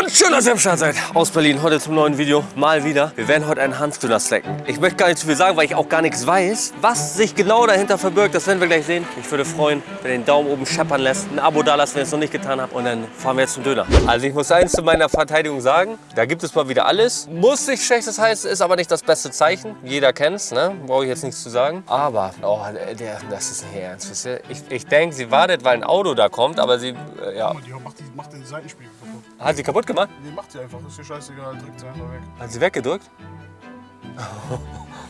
Und schön, dass ihr am Start seid. Aus Berlin, heute zum neuen Video. Mal wieder. Wir werden heute einen Hanfdöner snacken. Ich möchte gar nicht zu viel sagen, weil ich auch gar nichts weiß. Was sich genau dahinter verbirgt, das werden wir gleich sehen. Ich würde freuen, wenn ihr den Daumen oben scheppern lässt, ein Abo da lasst, wenn ihr es noch nicht getan habt. Und dann fahren wir jetzt zum Döner. Also ich muss eins zu meiner Verteidigung sagen. Da gibt es mal wieder alles. Muss nicht schlechtes heißen, ist aber nicht das beste Zeichen. Jeder kennt es, ne? Brauche ich jetzt nichts zu sagen. Aber, oh, der, das ist nicht ernst. Ich, ich denke, sie wartet, weil ein Auto da kommt, aber sie, äh, ja. Die macht, die, macht den Seitenspiegel. Hat sie kaputt gemacht? Nee, macht sie einfach. Ist dir scheißegal. Drückt sie einfach weg. Hat sie weggedrückt?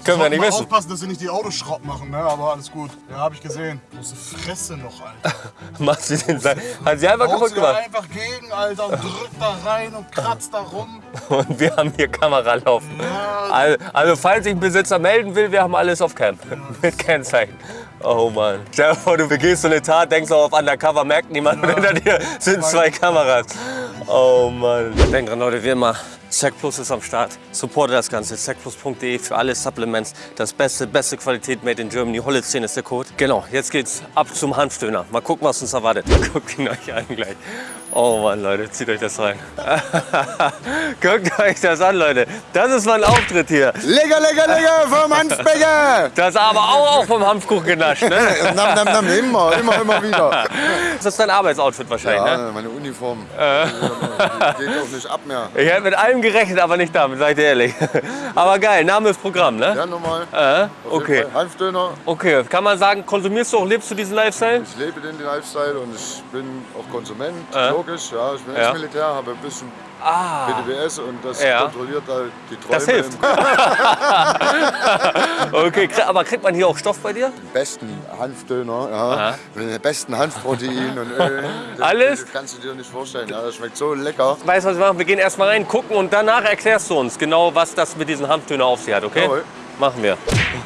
Können wir nicht wissen. aufpassen, dass sie nicht die Autos Schrott machen, ne? Aber alles gut. Ja, hab ich gesehen. Große Fresse noch, Alter. Macht sie den Seil. Hat sie einfach Haut kaputt sie gemacht. einfach gegen, Alter, und drückt da rein und kratzt da rum. Und wir haben hier Kamera laufen. Ja, Also, also falls sich ein Besitzer melden will, wir haben alles auf Cam. Mit Kennzeichen. Oh Mann. Stell dir vor, du begehst so eine Tat, denkst auch auf Undercover, merkt niemand und hinter dir sind zwei Kameras. Oh Mann. Denkt dran, Leute, wie immer, Plus ist am Start. Supporte das Ganze. Zackplus.de für alle Supplements. Das beste, beste Qualität made in Germany. Holle 10 ist der Code. Genau, jetzt geht's ab zum Hanfdöner. Mal gucken, was uns erwartet. Guckt ihn euch an gleich. Oh Mann, Leute, zieht euch das rein. Guckt euch das an, Leute. Das ist mein Auftritt hier. Lecker, lecker, lecker vom Hanfbecher. Das aber auch, auch vom Hanfkuchen genascht, ne? nam, nam, nam, immer, immer, immer wieder. Das ist dein Arbeitsoutfit wahrscheinlich, ne? Ja, meine Uniform. Die geht auch nicht ab mehr. Ich hätte mit allem gerechnet, aber nicht damit, sag ich dir ehrlich. Aber geil, Name ist Programm, ne? Ja, normal. Äh, okay. Hanfdöner. Okay, kann man sagen, konsumierst du auch, lebst du diesen Lifestyle? Ich lebe den Lifestyle und ich bin auch Konsument. Äh. Logisch, ja. Ich bin Ja. Ex-Militär, habe ein bisschen Ah, BDBS und das Ja. kontrolliert halt die Träume. Das hilft. okay, aber kriegt man hier auch Stoff bei dir? Den besten Hanfdöner, ja. Mit den besten Hanfproteinen und Ölen. Das, Alles? Das kannst du dir nicht vorstellen. Ja, das schmeckt so lecker. Weißt du, was wir machen? Wir gehen erstmal rein, gucken und danach erklärst du uns genau, was das mit diesen Hanfdöner auf sich hat, okay? Jawohl. Machen wir.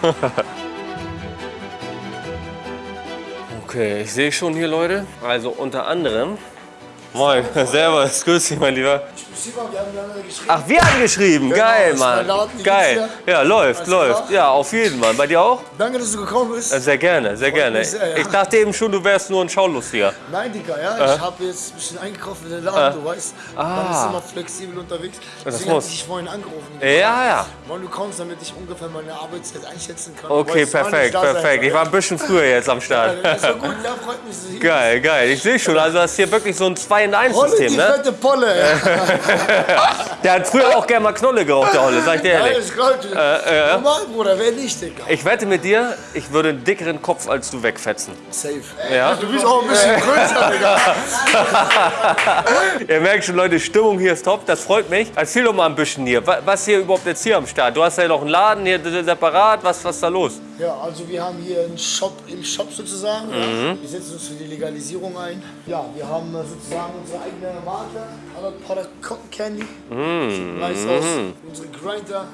Okay, ich sehe schon hier, Leute. Also unter anderem. Moj, zdaj pa skusim ali pa. Ach, wir haben geschrieben. Geil, ist mein Mann. Laden, Geil. Ja, läuft, Alles läuft. klar? Ja, auf jeden, Mann. Bei dir auch? Danke, dass du gekommen bist. Äh, Sehr gerne, sehr gerne. mich sehr, ja. Ich dachte eben schon, du wärst nur ein Schaulustiger. Nein, Digga, ja, ich habe jetzt ein bisschen eingekauft in den Laden, du weißt. Man ist immer flexibel unterwegs. Deswegen muss. habe ich dich vorhin angerufen. Ja, ja. Wann du kommst, damit ich ungefähr meine Arbeitszeit einschätzen kann. Okay, perfekt, sein perfekt. soll. Ich war ein bisschen früher jetzt am Start. Ja, Das war gut, ja, freut mich. Geil, geil. Ich sehe schon, also das ist hier wirklich so ein 2 in bist. 1 Holle, System, die ne? fette Polle. Ja, Der hat früher auch gerne mal Knolle geraucht, der Holle, sag ich dir ehrlich. ich glaube, normal, Bruder, wer nicht, Digga. Ich wette mit dir, ich würde einen dickeren Kopf als du wegfetzen. Safe. Ja? Du bist auch ein bisschen größer, Digga. Ihr merkt schon, Leute, Stimmung hier ist top, das freut mich. Erzähl doch mal ein bisschen hier, wa- was hier überhaupt jetzt hier am Start? Du hast ja noch einen Laden hier separat, was, was ist da los? Ja, also wir haben hier einen Shop im Shop sozusagen. Ja. Wir setzen uns für die Legalisierung ein. Ja, wir haben äh, sozusagen unsere eigene Marke, Alert Product Cotton Candy. Sieht nice aus. Unsere Grinder.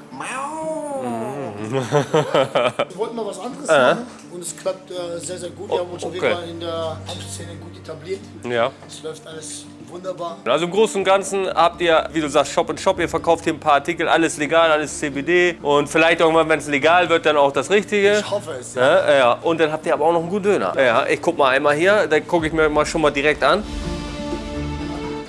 Wir wollten mal was anderes machen und es klappt äh, sehr, sehr gut. Wir haben uns auf jeden okay. Fall in der Hanfszene gut etabliert. Ja. Es läuft alles wunderbar. Also im Großen und Ganzen habt ihr, wie du sagst, Shop und Shop, ihr verkauft hier ein paar Artikel, alles legal, alles CBD und vielleicht irgendwann, wenn es legal wird, dann auch das Richtige. Ich hoffe es. Ja. Ja, ja, und dann habt ihr aber auch noch einen guten Döner. Ja, ich guck mal einmal hier, da gucke ich mir mal schon mal direkt an.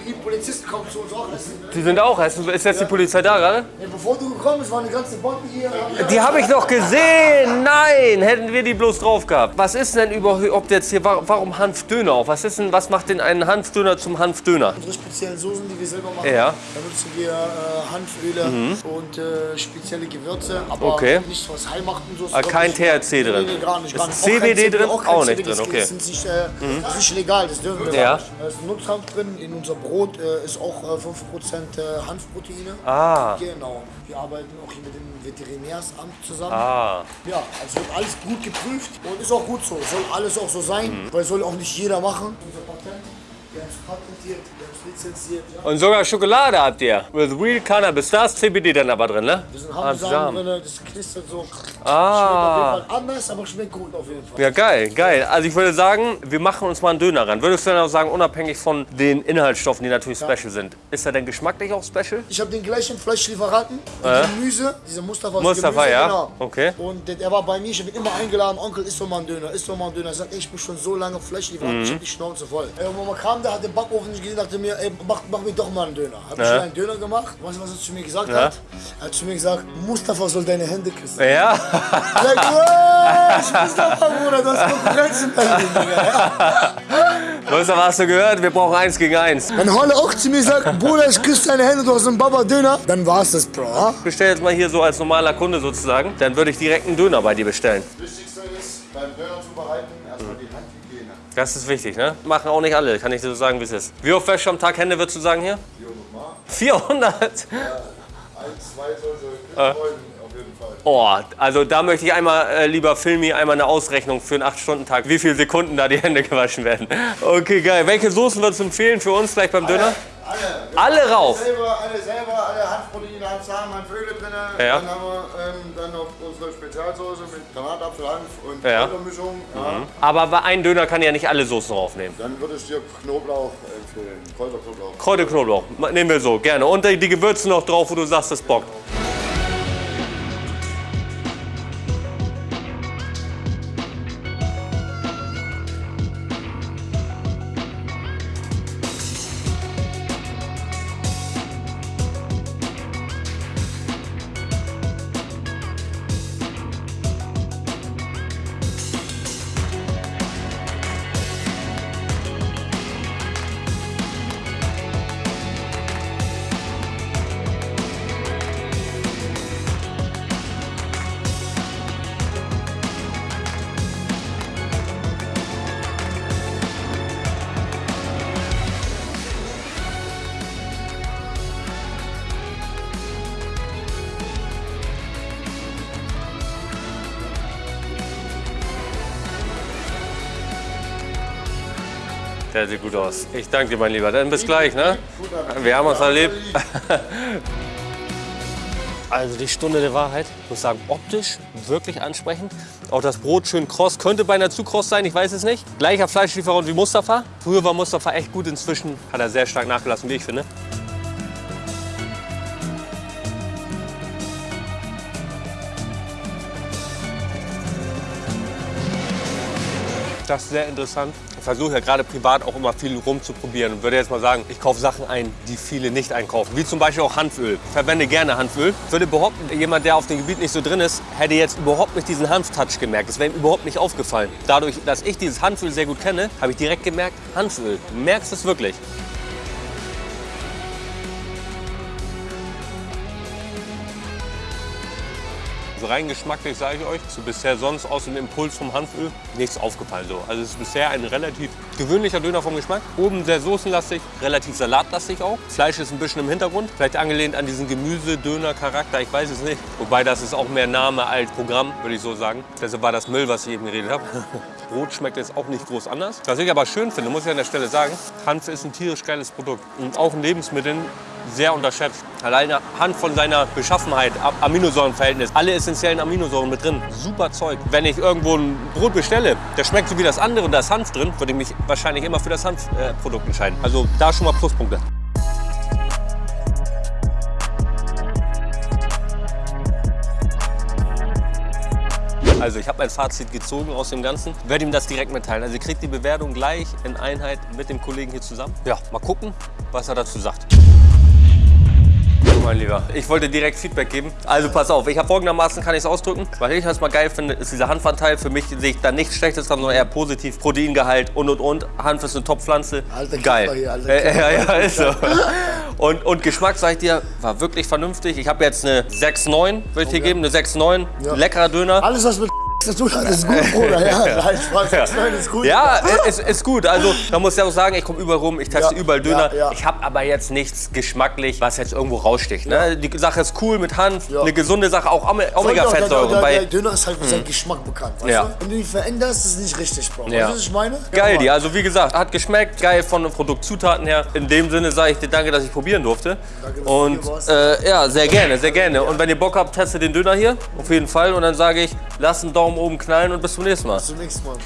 Die Polizisten kommen zu uns auch essen. Die sind auch, ist ist jetzt die Polizei da gerade? Ja, bevor du gekommen bist, waren die ganzen Botten hier. Die habe ich noch gesehen. Nein, hätten wir die bloß drauf gehabt. Was ist denn überhaupt jetzt hier, wa- warum Hanfdöner auch? Was ist denn, was macht denn einen Hanfdöner zum Hanfdöner? Unsere speziellen Soßen, die wir selber machen. Ja. Mhm. Da benutzen wir äh, Hanföle und äh, spezielle Gewürze, aber Okay. nicht was Heilmachten. So, Ah, kein THC drin. Nee, gar nicht. Gar nicht. CBD drin? Auch, Auch nicht drin, okay. Mhm. Das ist nicht, äh, das ist nicht legal, das dürfen wir Ja. nicht. Da ist Nutzhanf drin, in unser Brot äh, ist auch äh, 5% äh, Hanfproteine. Ah. Genau. Wir arbeiten auch hier mit dem Veterinärsamt zusammen. Ah, Ja, also wird alles gut geprüft und ist auch gut so. Soll alles auch so sein, Mhm. weil soll auch nicht jeder machen. Unser Patent, und sogar Schokolade habt ihr. With real Cannabis, da ist CBD dann aber drin, ne? Wir sind Ah, Hanfsamen drin, das knistert so. Ah. Schmeckt auf jeden Fall anders, aber schmeckt gut auf jeden Fall. Ja, geil, geil. Also ich würde sagen, wir machen uns mal einen Döner ran. Würdest du dann auch sagen, unabhängig von den Inhaltsstoffen, die natürlich special sind, ist er denn geschmacklich auch special? Ich habe den gleichen Fleischlieferanten, Äh? Gemüse, dieser Mustafa. Mustafa, Gemüse, ja. Genau. Okay. Und der, war bei mir, ich habe ihn immer eingeladen, Onkel, isst doch mal einen Döner, isst doch mal einen Döner. Er sagt, ich bin schon so lange Fleischlieferant, Mhm. ich hab die Schnauze voll. Mama kam, der hat hat den Backofen nicht gesehen, dachte mir, ey, mach, mach mir doch mal einen Döner. Hab Ja. schnell einen Döner gemacht. Weißt du, was er zu mir gesagt Ja. hat? Er hat zu mir gesagt, Mustafa soll deine Hände küssen. Ja, Sag, was? Mustafa, Bruder, du hast Konkurrenz in Berlin, Digga. Mustafa, hast du gehört? Wir brauchen eins gegen eins. Wenn Holle auch zu mir sagt, Bruder, ich küsse deine Hände, du hast einen Baba-Döner, dann war's das, Bro. Ich bestell jetzt mal hier so als normaler Kunde sozusagen. Dann würde ich direkt einen Döner bei dir bestellen. Das ist wichtig, ne? Machen auch nicht alle, kann ich dir so sagen, wie es ist. Wie oft wäschst du am Tag Hände, würdest du sagen hier? 400? Ein, zwei sollte Äh. auf jeden Fall. Oh, also da möchte ich einmal, äh, lieber Filmi, einmal eine Ausrechnung für einen 8-Stunden-Tag, wie viele Sekunden da die Hände gewaschen werden. Okay, geil. Welche Soßen würdest du empfehlen für uns gleich beim Döner? Alle. Alle rauf. Selber, alle selber, Handproteine, Handsamen, Handöle drin. Ja. Dann haben wir ähm, dann noch unsere Spezialsoße mit Granatapfel, Hanf und Ja. Kräutermischung. Ja. Aber bei einem Döner kann ja nicht alle Soßen raufnehmen. Dann würde ich dir Knoblauch empfehlen, Kräuterknoblauch. Kräuter, Knoblauch, nehmen wir so, gerne. Und die Gewürze noch drauf, wo du sagst, das bockt. Der sieht gut aus. Ich danke dir, mein Lieber. Dann bis gleich, ne? Wir haben uns erlebt. Also die Stunde der Wahrheit, ich muss sagen, optisch wirklich ansprechend. Auch das Brot schön kross, könnte beinahe zu kross sein, ich weiß es nicht. Gleicher Fleischlieferant wie Mustafa. Früher war Mustafa echt gut, inzwischen hat er sehr stark nachgelassen, wie ich finde. Das ist sehr interessant. Ich versuche ja gerade privat auch immer viel rumzuprobieren und würde jetzt mal sagen, ich kaufe Sachen ein, die viele nicht einkaufen. Wie zum Beispiel auch Hanföl. Ich verwende gerne Hanföl. Würde behaupten, jemand, der auf dem Gebiet nicht so drin ist, hätte jetzt überhaupt nicht diesen Hanftouch gemerkt. Das wäre ihm überhaupt nicht aufgefallen. Dadurch, dass ich dieses Hanföl sehr gut kenne, habe ich direkt gemerkt, Hanföl. Du merkst es wirklich. Rein geschmacklich sage ich euch, so bisher sonst aus dem Impuls vom Hanföl nichts aufgefallen. So. Also es ist bisher ein relativ gewöhnlicher Döner vom Geschmack. Oben sehr soßenlastig, relativ salatlastig auch. Fleisch ist ein bisschen im Hintergrund, vielleicht angelehnt an diesen Gemüse-Döner-Charakter, ich weiß es nicht. Wobei das ist auch mehr Name als Programm, würde ich so sagen. Deshalb war das Müll, was ich eben geredet habe. Brot schmeckt jetzt auch nicht groß anders. Was ich aber schön finde, muss ich an der Stelle sagen, Hanf ist ein tierisch geiles Produkt und auch in Lebensmitteln sehr unterschätzt. Alleine Hand von seiner Beschaffenheit, Aminosäurenverhältnis, alle essentiellen Aminosäuren mit drin. Super Zeug. Wenn ich irgendwo ein Brot bestelle, das schmeckt so wie das andere und da ist Hanf drin, würde ich mich wahrscheinlich immer für das Hanfprodukt entscheiden. Also da schon mal Pluspunkte. Also ich habe mein Fazit gezogen aus dem Ganzen, werde ihm das direkt mitteilen. Also ihr kriegt die Bewertung gleich in Einheit mit dem Kollegen hier zusammen. Ja, mal gucken, was er dazu sagt. Mein Lieber, ich wollte direkt Feedback geben. Also pass auf, ich habe folgendermaßen, kann ich es ausdrücken. Was ich erstmal geil finde, ist dieser Hanfanteil. Für mich sehe ich da nichts Schlechtes dran, sondern eher positiv. Proteingehalt und und und. Hanf ist eine Top-Pflanze. Geil. Hier, alter Äh, ja, ja, ist so. Und, und Geschmack, sag ich dir, war wirklich vernünftig. Ich habe jetzt eine 6,9, würde ich dir geben. Eine 6,9. Ja. Leckerer Döner. Alles, was mit hat, ist gut, Bruder. Ja, nein, Spaß, das Nein, ist gut. Ja, es ist gut. Also, da muss ich auch sagen, ich komme überall rum, ich teste Ja, überall Döner. ja, ja. Ich habe aber jetzt nichts geschmacklich, was jetzt irgendwo raussticht. Ne? Die Sache ist cool mit Hanf, Ja. eine gesunde Sache, auch Ome- Der, der, der, Döner ist halt für seinen Geschmack bekannt, weißt Ja. du? Wenn du ihn veränderst, ist es nicht richtig, Bro. Ja. Weißt du, was ich meine? Geil, Ja, die. Also wie gesagt, hat geschmeckt, geil von den Produktzutaten her. In dem Sinne sage ich dir danke, dass ich probieren durfte. Danke, dass du Und hier warst. äh, ja, sehr gerne, sehr gerne. Und wenn ihr Bock habt, testet den Döner hier, auf jeden Fall. Und dann sage ich, lasst einen Daumen oben knallen und bis zum nächsten Mal. Bis zum nächsten Mal.